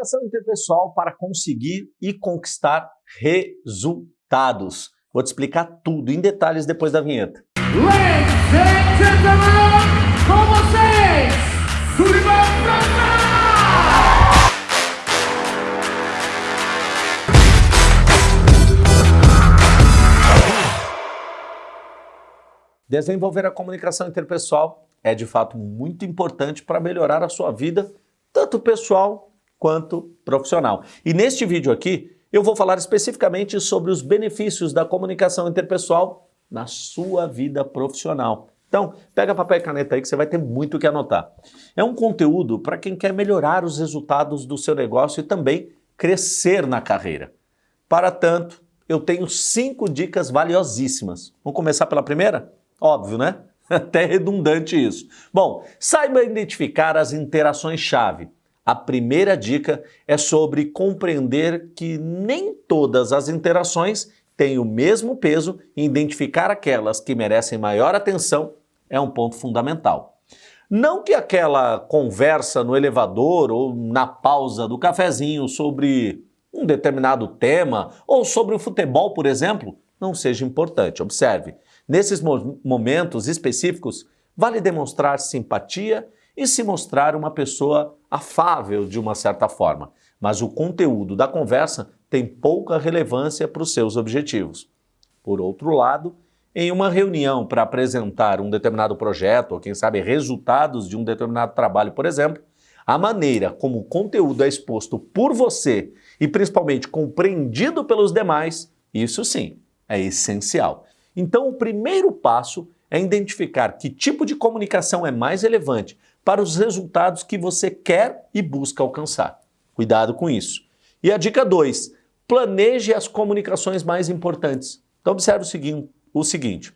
Comunicação interpessoal para conseguir e conquistar resultados. Vou te explicar tudo em detalhes depois da vinheta. Ladies and gentlemen, com vocês! Desenvolver a comunicação interpessoal é de fato muito importante para melhorar a sua vida, tanto pessoal quanto profissional. E neste vídeo aqui, eu vou falar especificamente sobre os benefícios da comunicação interpessoal na sua vida profissional. Então, pega papel e caneta aí que você vai ter muito o que anotar. É um conteúdo para quem quer melhorar os resultados do seu negócio e também crescer na carreira. Para tanto, eu tenho cinco dicas valiosíssimas. Vamos começar pela primeira? Óbvio, né? Até redundante isso. Bom, saiba identificar as interações-chave. A primeira dica é sobre compreender que nem todas as interações têm o mesmo peso e identificar aquelas que merecem maior atenção é um ponto fundamental. Não que aquela conversa no elevador ou na pausa do cafezinho sobre um determinado tema ou sobre o futebol, por exemplo, não seja importante. Observe, nesses momentos específicos, vale demonstrar simpatia e se mostrar uma pessoa afável de uma certa forma, mas o conteúdo da conversa tem pouca relevância para os seus objetivos. Por outro lado, em uma reunião para apresentar um determinado projeto ou, quem sabe, resultados de um determinado trabalho, por exemplo, a maneira como o conteúdo é exposto por você e principalmente compreendido pelos demais, isso sim é essencial. Então, o primeiro passo é identificar que tipo de comunicação é mais relevante para os resultados que você quer e busca alcançar. Cuidado com isso. E a dica 2, planeje as comunicações mais importantes. Então observe o seguinte, o seguinte.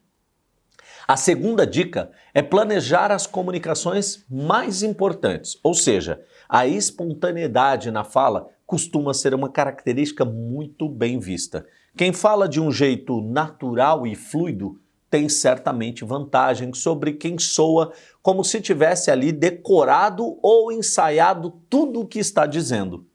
A segunda dica é planejar as comunicações mais importantes, ou seja, a espontaneidade na fala costuma ser uma característica muito bem vista. Quem fala de um jeito natural e fluido tem certamente vantagem sobre quem soa como se tivesse ali decorado ou ensaiado tudo o que está dizendo.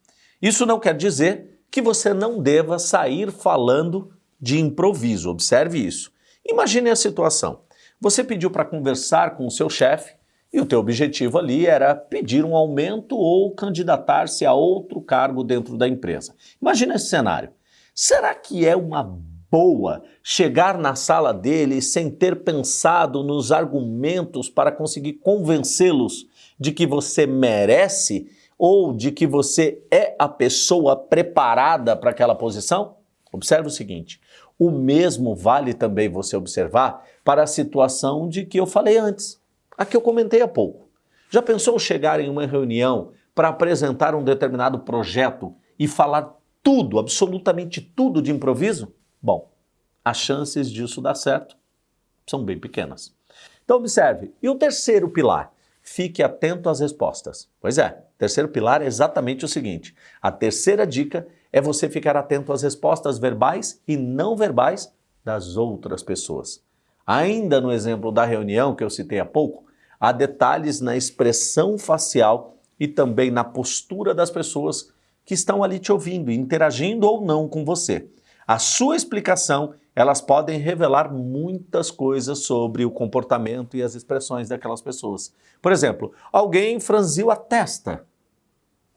Isso não quer dizer que você não deva sair falando de improviso, observe isso. Imagine a situação. Você pediu para conversar com o seu chefe e o teu objetivo ali era pedir um aumento ou candidatar-se a outro cargo dentro da empresa. Imagine esse cenário. Será que é uma boa chegar na sala dele sem ter pensado nos argumentos para conseguir convencê-los de que você merece ou de que você é a pessoa preparada para aquela posição? Observe o seguinte, o mesmo vale também você observar para a situação de que eu falei antes, a que eu comentei há pouco. Já pensou chegar em uma reunião para apresentar um determinado projeto e falar tudo, absolutamente tudo de improviso? Bom, as chances disso dar certo são bem pequenas. Então observe, e o terceiro pilar? Fique atento às respostas. Pois é, terceiro pilar é exatamente o seguinte, a terceira dica é você ficar atento às respostas verbais e não verbais das outras pessoas. Ainda no exemplo da reunião que eu citei há pouco, há detalhes na expressão facial e também na postura das pessoas que estão ali te ouvindo, interagindo ou não com você a sua explicação, elas podem revelar muitas coisas sobre o comportamento e as expressões daquelas pessoas. Por exemplo, alguém franziu a testa,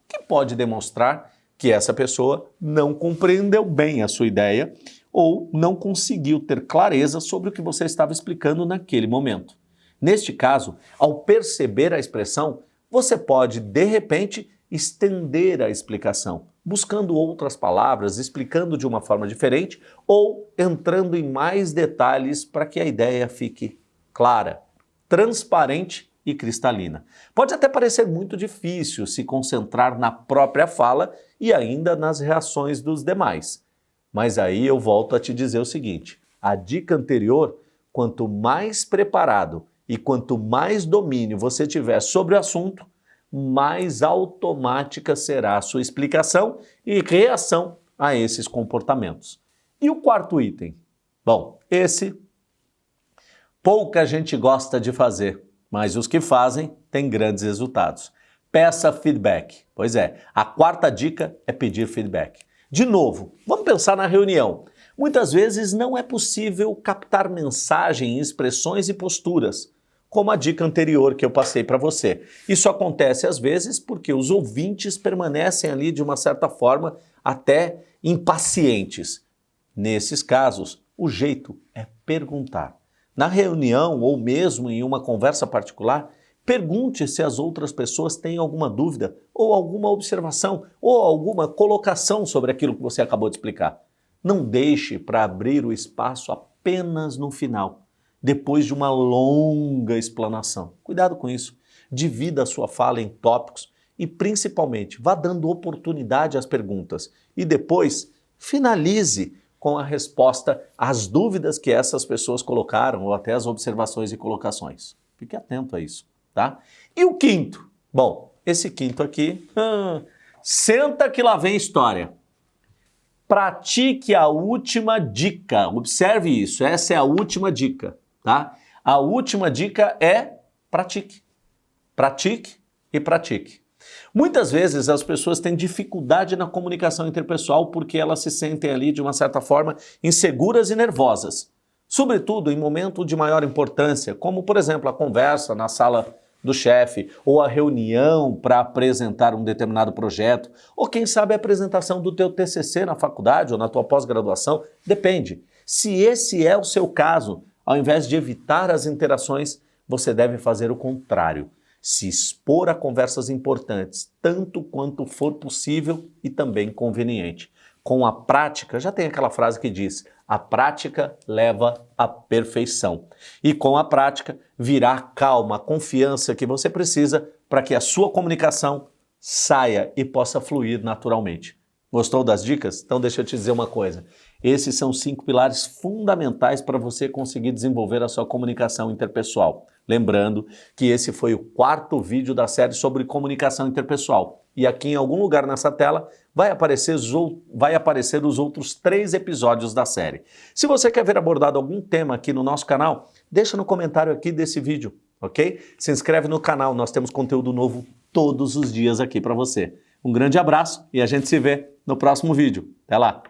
que pode demonstrar que essa pessoa não compreendeu bem a sua ideia ou não conseguiu ter clareza sobre o que você estava explicando naquele momento. Neste caso, ao perceber a expressão, você pode, de repente, estender a explicação, buscando outras palavras, explicando de uma forma diferente ou entrando em mais detalhes para que a ideia fique clara, transparente e cristalina. Pode até parecer muito difícil se concentrar na própria fala e ainda nas reações dos demais. Mas aí eu volto a te dizer o seguinte, a dica anterior, quanto mais preparado e quanto mais domínio você tiver sobre o assunto, mais automática será a sua explicação e reação a esses comportamentos. E o quarto item? Bom, esse pouca gente gosta de fazer, mas os que fazem têm grandes resultados. peça feedback. Pois é, a quarta dica é pedir feedback. De novo, vamos pensar na reunião. Muitas vezes não é possível captar mensagem, expressões e posturas, como a dica anterior que eu passei para você. Isso acontece às vezes porque os ouvintes permanecem ali de uma certa forma até impacientes. Nesses casos, o jeito é perguntar. Na reunião ou mesmo em uma conversa particular, pergunte se as outras pessoas têm alguma dúvida ou alguma observação ou alguma colocação sobre aquilo que você acabou de explicar. Não deixe para abrir o espaço apenas no final, depois de uma longa explanação. Cuidado com isso. Divida a sua fala em tópicos e, principalmente, vá dando oportunidade às perguntas. E depois, finalize com a resposta às dúvidas que essas pessoas colocaram ou até as observações e colocações. Fique atento a isso, tá? E o quinto? Bom, esse quinto aqui, hum, senta que lá vem história pratique a última dica. Observe isso, essa é a última dica, tá? A última dica é pratique. Pratique e pratique. Muitas vezes as pessoas têm dificuldade na comunicação interpessoal porque elas se sentem ali, de uma certa forma, inseguras e nervosas. Sobretudo em momento de maior importância, como, por exemplo, a conversa na sala do chefe, ou a reunião para apresentar um determinado projeto, ou quem sabe a apresentação do teu TCC na faculdade ou na tua pós-graduação, depende. Se esse é o seu caso, ao invés de evitar as interações, você deve fazer o contrário. Se expor a conversas importantes, tanto quanto for possível e também conveniente. Com a prática, já tem aquela frase que diz, a prática leva à perfeição. E com a prática virá a calma, a confiança que você precisa para que a sua comunicação saia e possa fluir naturalmente. Gostou das dicas? Então deixa eu te dizer uma coisa. Esses são cinco pilares fundamentais para você conseguir desenvolver a sua comunicação interpessoal. Lembrando que esse foi o quarto vídeo da série sobre comunicação interpessoal. E aqui em algum lugar nessa tela vai aparecer, vai aparecer os outros três episódios da série. Se você quer ver abordado algum tema aqui no nosso canal, deixa no comentário aqui desse vídeo, ok? Se inscreve no canal, nós temos conteúdo novo todos os dias aqui para você. Um grande abraço e a gente se vê no próximo vídeo. Até lá!